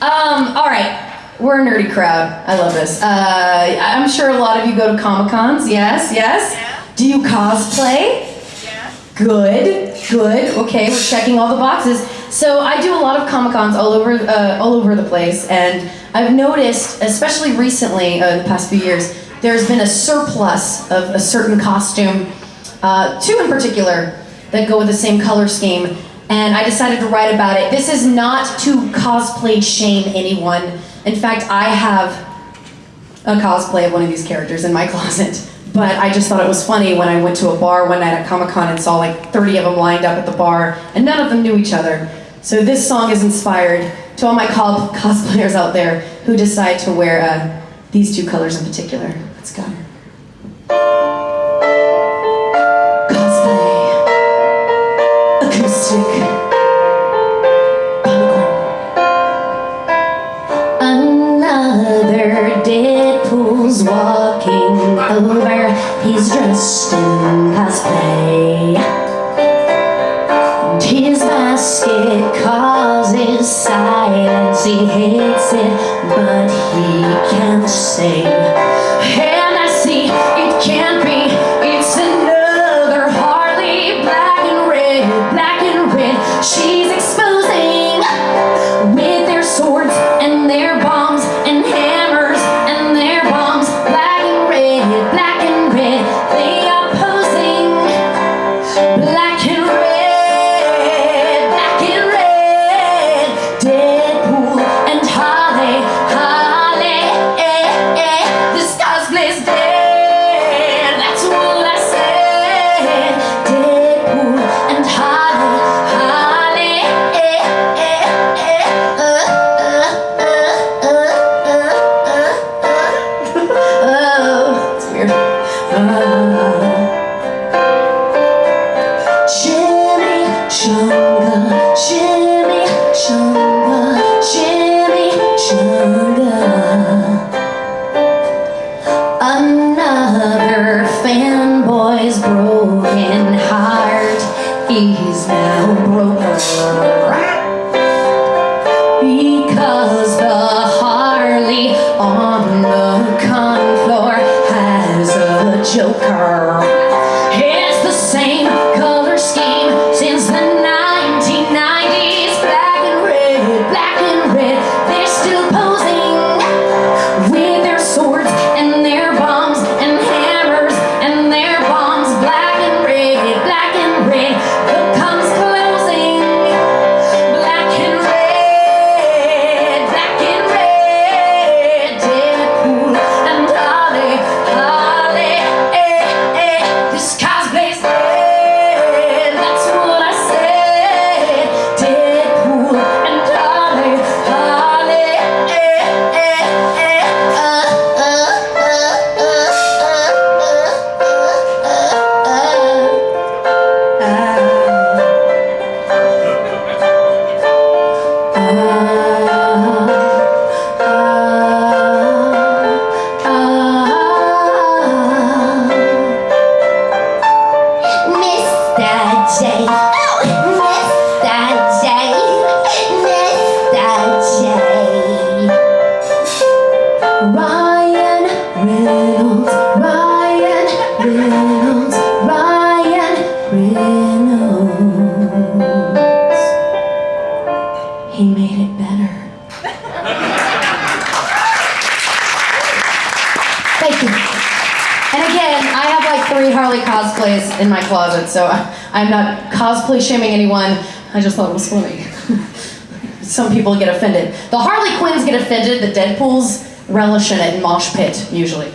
Um, all right. We're a nerdy crowd. I love this. Uh, I'm sure a lot of you go to Comic Cons. Yes, yes. Do you cosplay? Good, good. Okay, we're checking all the boxes. So I do a lot of Comic Cons all over, uh, all over the place, and I've noticed, especially recently, uh, in the past few years, there's been a surplus of a certain costume, uh, two in particular, that go with the same color scheme. And I decided to write about it. This is not to cosplay shame anyone. In fact, I have a cosplay of one of these characters in my closet. But I just thought it was funny when I went to a bar one night at Comic Con and saw like 30 of them lined up at the bar, and none of them knew each other. So this song is inspired to all my co- cosplayers out there who decide to wear uh, these two colors in particular. Let's go. Over. He's dressed in cosplay. And His basket causes silence. He hates it, but he can't say. Chunga, Jimmy Chunga, Jimmy Chunga. Another fanboy's broken heart. He's now broken. Because the Harley on the con floor has a joker. He made it better. Thank you. And again, I have like three Harley cosplays in my closet, so I'm not cosplay shaming anyone. I just thought it was funny. Some people get offended. The Harley Quinns get offended, the Deadpools relish in it in mosh pit, usually.